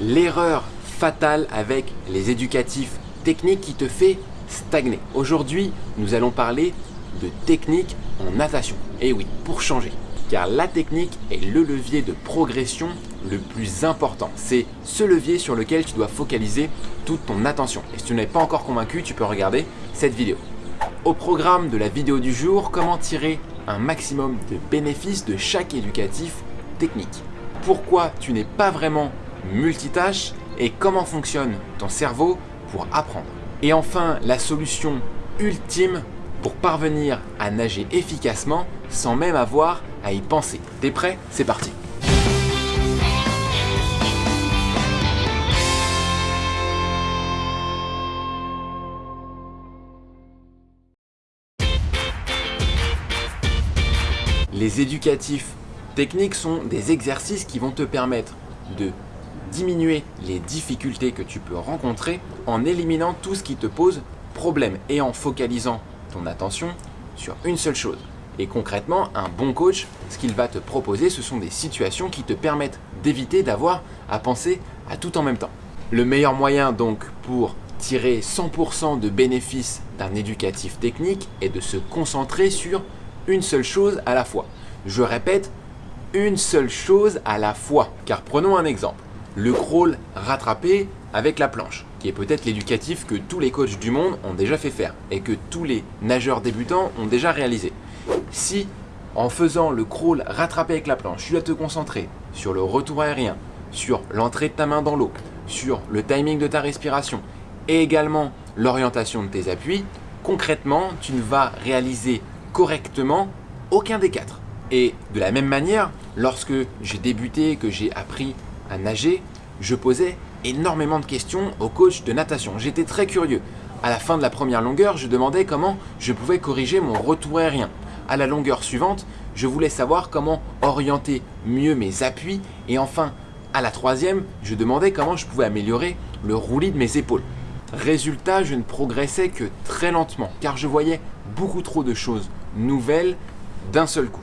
L'erreur fatale avec les éducatifs techniques qui te fait stagner. Aujourd'hui, nous allons parler de technique en natation. Et oui, pour changer. Car la technique est le levier de progression le plus important. C'est ce levier sur lequel tu dois focaliser toute ton attention. Et si tu n'es pas encore convaincu, tu peux regarder cette vidéo. Au programme de la vidéo du jour, comment tirer un maximum de bénéfices de chaque éducatif technique? Pourquoi tu n'es pas vraiment multitâche et comment fonctionne ton cerveau pour apprendre. Et enfin, la solution ultime pour parvenir à nager efficacement sans même avoir à y penser. T'es prêt? C'est parti Les éducatifs techniques sont des exercices qui vont te permettre de diminuer les difficultés que tu peux rencontrer en éliminant tout ce qui te pose problème et en focalisant ton attention sur une seule chose. Et concrètement, un bon coach, ce qu'il va te proposer, ce sont des situations qui te permettent d'éviter d'avoir à penser à tout en même temps. Le meilleur moyen donc pour tirer 100% de bénéfices d'un éducatif technique est de se concentrer sur une seule chose à la fois. Je répète, une seule chose à la fois. Car prenons un exemple le crawl rattrapé avec la planche, qui est peut-être l'éducatif que tous les coachs du monde ont déjà fait faire et que tous les nageurs débutants ont déjà réalisé. Si en faisant le crawl rattrapé avec la planche, tu dois te concentrer sur le retour aérien, sur l'entrée de ta main dans l'eau, sur le timing de ta respiration et également l'orientation de tes appuis, concrètement, tu ne vas réaliser correctement aucun des quatre. Et de la même manière, lorsque j'ai débuté, que j'ai appris à nager, je posais énormément de questions au coach de natation. J'étais très curieux. À la fin de la première longueur, je demandais comment je pouvais corriger mon retour aérien. À la longueur suivante, je voulais savoir comment orienter mieux mes appuis. Et enfin, à la troisième, je demandais comment je pouvais améliorer le roulis de mes épaules. Résultat, je ne progressais que très lentement car je voyais beaucoup trop de choses nouvelles d'un seul coup.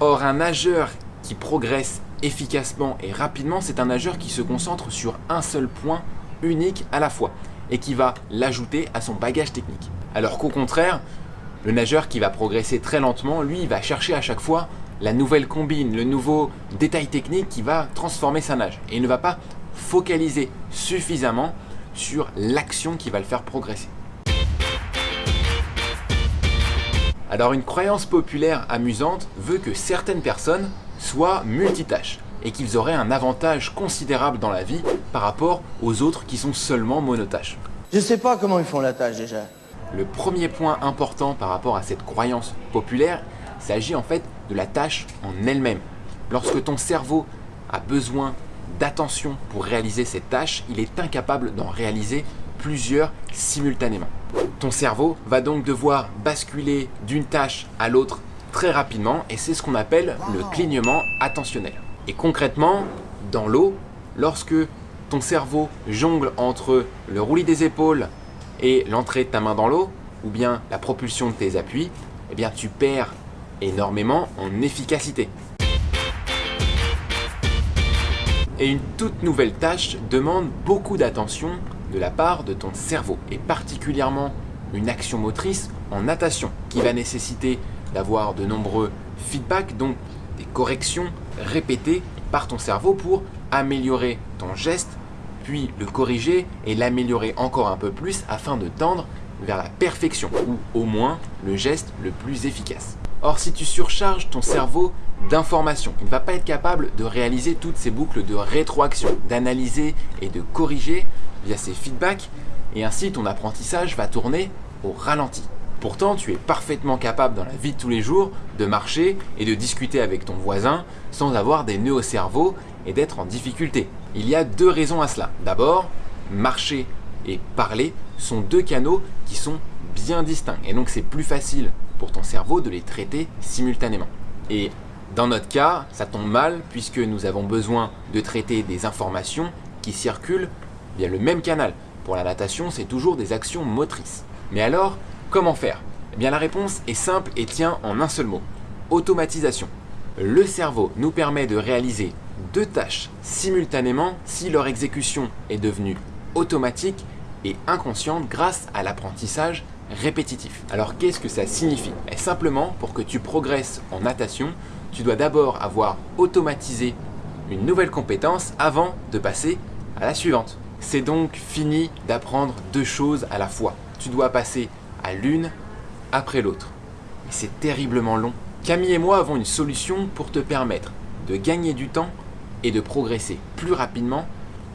Or, un nageur qui progresse efficacement et rapidement, c'est un nageur qui se concentre sur un seul point unique à la fois et qui va l'ajouter à son bagage technique. Alors qu'au contraire, le nageur qui va progresser très lentement, lui, il va chercher à chaque fois la nouvelle combine, le nouveau détail technique qui va transformer sa nage. Et il ne va pas focaliser suffisamment sur l'action qui va le faire progresser. Alors une croyance populaire amusante veut que certaines personnes soient multitâches et qu'ils auraient un avantage considérable dans la vie par rapport aux autres qui sont seulement monotâches. Je sais pas comment ils font la tâche déjà. Le premier point important par rapport à cette croyance populaire s'agit en fait de la tâche en elle-même. Lorsque ton cerveau a besoin d'attention pour réaliser cette tâche, il est incapable d'en réaliser plusieurs simultanément. Ton cerveau va donc devoir basculer d'une tâche à l'autre très rapidement et c'est ce qu'on appelle le clignement attentionnel. Et concrètement, dans l'eau, lorsque ton cerveau jongle entre le roulis des épaules et l'entrée de ta main dans l'eau, ou bien la propulsion de tes appuis, eh bien tu perds énormément en efficacité. Et une toute nouvelle tâche demande beaucoup d'attention de la part de ton cerveau, et particulièrement une action motrice en natation, qui va nécessiter d'avoir de nombreux feedbacks, donc des corrections répétées par ton cerveau pour améliorer ton geste, puis le corriger et l'améliorer encore un peu plus afin de tendre vers la perfection ou au moins le geste le plus efficace. Or, si tu surcharges ton cerveau d'informations, il ne va pas être capable de réaliser toutes ces boucles de rétroaction, d'analyser et de corriger via ces feedbacks et ainsi ton apprentissage va tourner au ralenti. Pourtant, tu es parfaitement capable dans la vie de tous les jours de marcher et de discuter avec ton voisin sans avoir des nœuds au cerveau et d'être en difficulté. Il y a deux raisons à cela. D'abord, marcher et parler sont deux canaux qui sont bien distincts et donc c'est plus facile pour ton cerveau de les traiter simultanément. Et dans notre cas, ça tombe mal puisque nous avons besoin de traiter des informations qui circulent via le même canal. Pour la natation, c'est toujours des actions motrices. Mais alors, Comment faire? Eh bien la réponse est simple et tient en un seul mot. Automatisation. Le cerveau nous permet de réaliser deux tâches simultanément si leur exécution est devenue automatique et inconsciente grâce à l'apprentissage répétitif. Alors qu'est-ce que ça signifie? Et Simplement, pour que tu progresses en natation, tu dois d'abord avoir automatisé une nouvelle compétence avant de passer à la suivante. C'est donc fini d'apprendre deux choses à la fois. Tu dois passer à l'une après l'autre. Et c'est terriblement long. Camille et moi avons une solution pour te permettre de gagner du temps et de progresser plus rapidement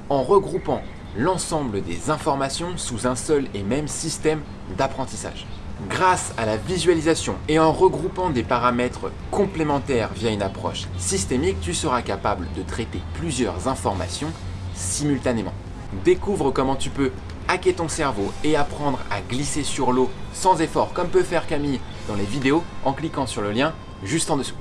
en regroupant l'ensemble des informations sous un seul et même système d'apprentissage. Grâce à la visualisation et en regroupant des paramètres complémentaires via une approche systémique, tu seras capable de traiter plusieurs informations simultanément. Découvre comment tu peux hacker ton cerveau et apprendre à glisser sur l'eau sans effort comme peut faire Camille dans les vidéos en cliquant sur le lien juste en dessous.